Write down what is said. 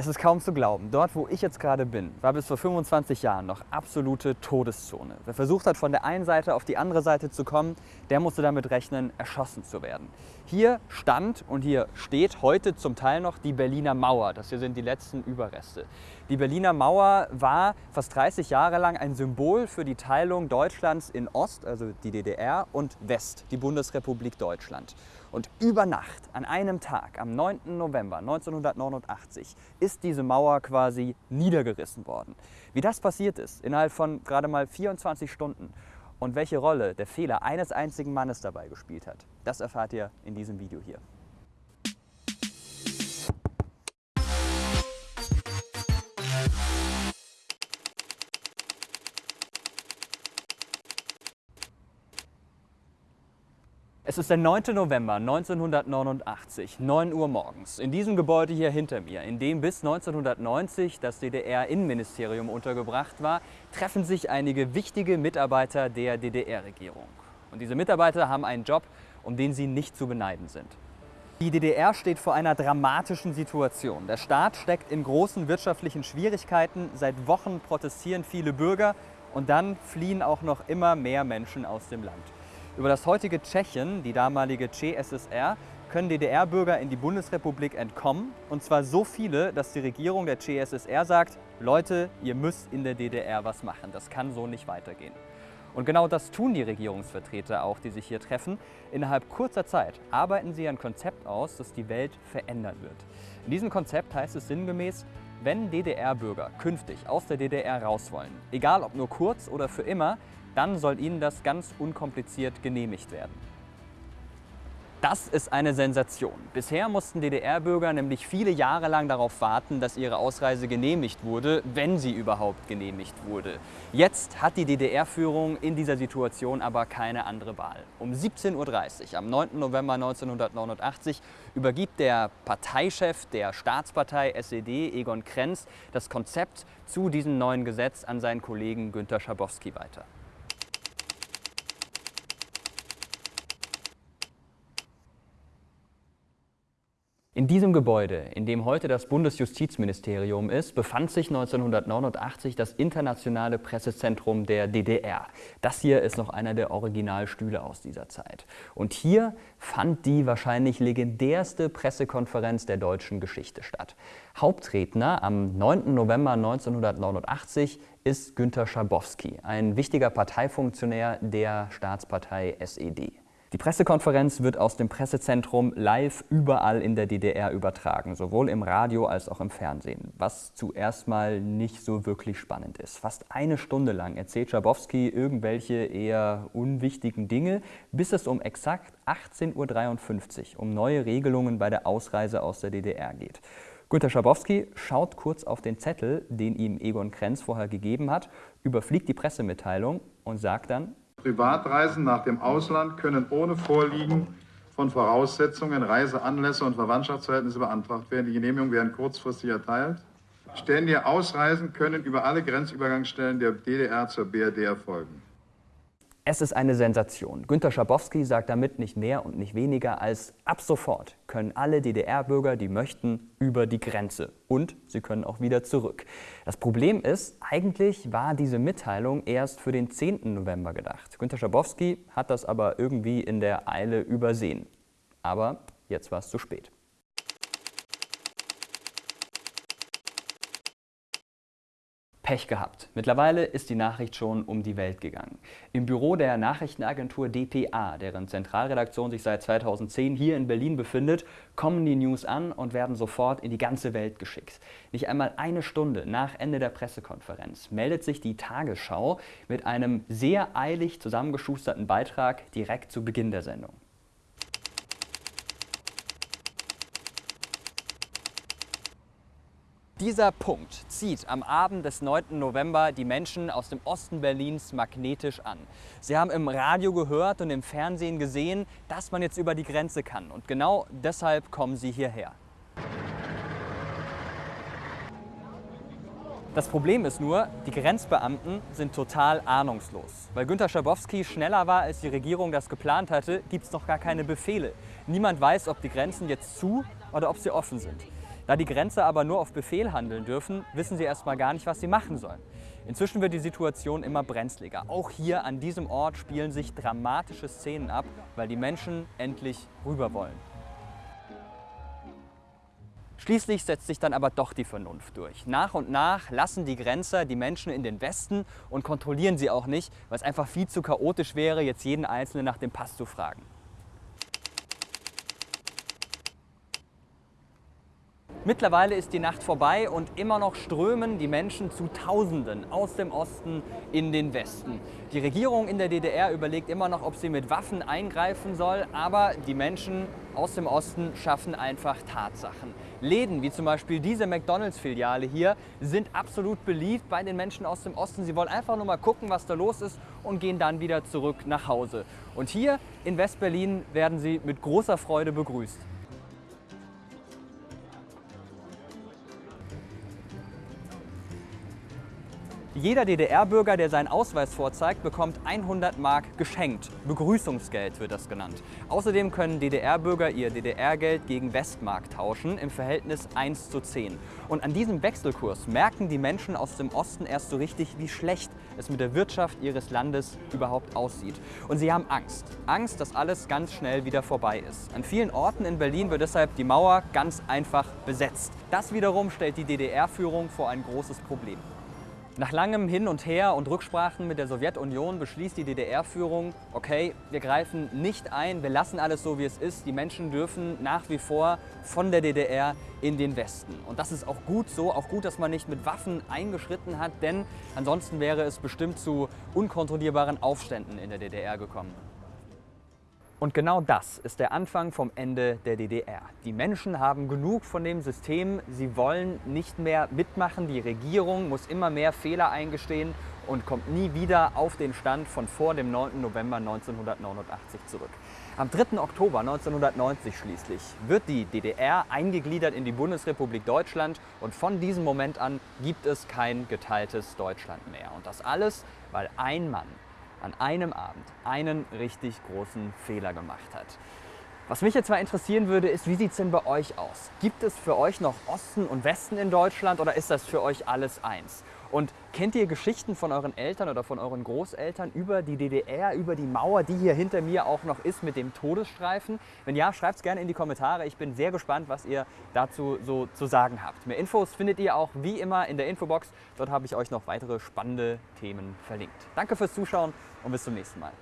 Es ist kaum zu glauben, dort wo ich jetzt gerade bin, war bis vor 25 Jahren noch absolute Todeszone. Wer versucht hat, von der einen Seite auf die andere Seite zu kommen, der musste damit rechnen, erschossen zu werden. Hier stand und hier steht heute zum Teil noch die Berliner Mauer. Das hier sind die letzten Überreste. Die Berliner Mauer war fast 30 Jahre lang ein Symbol für die Teilung Deutschlands in Ost, also die DDR, und West, die Bundesrepublik Deutschland. Und über Nacht, an einem Tag, am 9. November 1989, ist diese Mauer quasi niedergerissen worden. Wie das passiert ist, innerhalb von gerade mal 24 Stunden und welche Rolle der Fehler eines einzigen Mannes dabei gespielt hat, das erfahrt ihr in diesem Video hier. Es ist der 9. November 1989, 9 Uhr morgens. In diesem Gebäude hier hinter mir, in dem bis 1990 das DDR-Innenministerium untergebracht war, treffen sich einige wichtige Mitarbeiter der DDR-Regierung. Und diese Mitarbeiter haben einen Job, um den sie nicht zu beneiden sind. Die DDR steht vor einer dramatischen Situation. Der Staat steckt in großen wirtschaftlichen Schwierigkeiten. Seit Wochen protestieren viele Bürger und dann fliehen auch noch immer mehr Menschen aus dem Land. Über das heutige Tschechien, die damalige CSSR, können DDR-Bürger in die Bundesrepublik entkommen. Und zwar so viele, dass die Regierung der CSSR sagt, Leute, ihr müsst in der DDR was machen. Das kann so nicht weitergehen. Und genau das tun die Regierungsvertreter auch, die sich hier treffen. Innerhalb kurzer Zeit arbeiten sie ein Konzept aus, das die Welt verändern wird. In diesem Konzept heißt es sinngemäß, wenn DDR-Bürger künftig aus der DDR raus wollen, egal ob nur kurz oder für immer, dann soll Ihnen das ganz unkompliziert genehmigt werden. Das ist eine Sensation. Bisher mussten DDR-Bürger nämlich viele Jahre lang darauf warten, dass ihre Ausreise genehmigt wurde, wenn sie überhaupt genehmigt wurde. Jetzt hat die DDR-Führung in dieser Situation aber keine andere Wahl. Um 17.30 Uhr am 9. November 1989 übergibt der Parteichef der Staatspartei SED, Egon Krenz, das Konzept zu diesem neuen Gesetz an seinen Kollegen Günter Schabowski weiter. In diesem Gebäude, in dem heute das Bundesjustizministerium ist, befand sich 1989 das internationale Pressezentrum der DDR. Das hier ist noch einer der Originalstühle aus dieser Zeit. Und hier fand die wahrscheinlich legendärste Pressekonferenz der deutschen Geschichte statt. Hauptredner am 9. November 1989 ist Günter Schabowski, ein wichtiger Parteifunktionär der Staatspartei SED. Die Pressekonferenz wird aus dem Pressezentrum live überall in der DDR übertragen, sowohl im Radio als auch im Fernsehen, was zuerst mal nicht so wirklich spannend ist. Fast eine Stunde lang erzählt Schabowski irgendwelche eher unwichtigen Dinge, bis es um exakt 18.53 Uhr um neue Regelungen bei der Ausreise aus der DDR geht. Günter Schabowski schaut kurz auf den Zettel, den ihm Egon Krenz vorher gegeben hat, überfliegt die Pressemitteilung und sagt dann, Privatreisen nach dem Ausland können ohne Vorliegen von Voraussetzungen, Reiseanlässe und Verwandtschaftsverhältnisse beantragt werden. Die Genehmigungen werden kurzfristig erteilt. Ständige Ausreisen können über alle Grenzübergangsstellen der DDR zur BRD erfolgen. Es ist eine Sensation. Günter Schabowski sagt damit nicht mehr und nicht weniger als ab sofort können alle DDR-Bürger, die möchten, über die Grenze. Und sie können auch wieder zurück. Das Problem ist, eigentlich war diese Mitteilung erst für den 10. November gedacht. Günter Schabowski hat das aber irgendwie in der Eile übersehen. Aber jetzt war es zu spät. Pech gehabt. Mittlerweile ist die Nachricht schon um die Welt gegangen. Im Büro der Nachrichtenagentur dpa, deren Zentralredaktion sich seit 2010 hier in Berlin befindet, kommen die News an und werden sofort in die ganze Welt geschickt. Nicht einmal eine Stunde nach Ende der Pressekonferenz meldet sich die Tagesschau mit einem sehr eilig zusammengeschusterten Beitrag direkt zu Beginn der Sendung. Dieser Punkt zieht am Abend des 9. November die Menschen aus dem Osten Berlins magnetisch an. Sie haben im Radio gehört und im Fernsehen gesehen, dass man jetzt über die Grenze kann. Und genau deshalb kommen sie hierher. Das Problem ist nur, die Grenzbeamten sind total ahnungslos. Weil Günter Schabowski schneller war, als die Regierung das geplant hatte, gibt es noch gar keine Befehle. Niemand weiß, ob die Grenzen jetzt zu oder ob sie offen sind. Da die Grenzer aber nur auf Befehl handeln dürfen, wissen sie erstmal gar nicht, was sie machen sollen. Inzwischen wird die Situation immer brenzliger. Auch hier an diesem Ort spielen sich dramatische Szenen ab, weil die Menschen endlich rüber wollen. Schließlich setzt sich dann aber doch die Vernunft durch. Nach und nach lassen die Grenzer die Menschen in den Westen und kontrollieren sie auch nicht, weil es einfach viel zu chaotisch wäre, jetzt jeden Einzelnen nach dem Pass zu fragen. Mittlerweile ist die Nacht vorbei und immer noch strömen die Menschen zu Tausenden aus dem Osten in den Westen. Die Regierung in der DDR überlegt immer noch, ob sie mit Waffen eingreifen soll, aber die Menschen aus dem Osten schaffen einfach Tatsachen. Läden wie zum Beispiel diese McDonalds-Filiale hier sind absolut beliebt bei den Menschen aus dem Osten. Sie wollen einfach nur mal gucken, was da los ist und gehen dann wieder zurück nach Hause. Und hier in West-Berlin werden sie mit großer Freude begrüßt. Jeder DDR-Bürger, der seinen Ausweis vorzeigt, bekommt 100 Mark geschenkt. Begrüßungsgeld wird das genannt. Außerdem können DDR-Bürger ihr DDR-Geld gegen Westmark tauschen im Verhältnis 1 zu 10. Und an diesem Wechselkurs merken die Menschen aus dem Osten erst so richtig, wie schlecht es mit der Wirtschaft ihres Landes überhaupt aussieht. Und sie haben Angst. Angst, dass alles ganz schnell wieder vorbei ist. An vielen Orten in Berlin wird deshalb die Mauer ganz einfach besetzt. Das wiederum stellt die DDR-Führung vor ein großes Problem. Nach langem Hin und Her und Rücksprachen mit der Sowjetunion beschließt die DDR-Führung, okay, wir greifen nicht ein, wir lassen alles so, wie es ist. Die Menschen dürfen nach wie vor von der DDR in den Westen. Und das ist auch gut so, auch gut, dass man nicht mit Waffen eingeschritten hat, denn ansonsten wäre es bestimmt zu unkontrollierbaren Aufständen in der DDR gekommen. Und genau das ist der Anfang vom Ende der DDR. Die Menschen haben genug von dem System, sie wollen nicht mehr mitmachen, die Regierung muss immer mehr Fehler eingestehen und kommt nie wieder auf den Stand von vor dem 9. November 1989 zurück. Am 3. Oktober 1990 schließlich wird die DDR eingegliedert in die Bundesrepublik Deutschland und von diesem Moment an gibt es kein geteiltes Deutschland mehr. Und das alles, weil ein Mann an einem Abend einen richtig großen Fehler gemacht hat. Was mich jetzt mal interessieren würde, ist, wie sieht es denn bei euch aus? Gibt es für euch noch Osten und Westen in Deutschland oder ist das für euch alles eins? Und kennt ihr Geschichten von euren Eltern oder von euren Großeltern über die DDR, über die Mauer, die hier hinter mir auch noch ist mit dem Todesstreifen? Wenn ja, schreibt es gerne in die Kommentare. Ich bin sehr gespannt, was ihr dazu so zu sagen habt. Mehr Infos findet ihr auch wie immer in der Infobox. Dort habe ich euch noch weitere spannende Themen verlinkt. Danke fürs Zuschauen und bis zum nächsten Mal.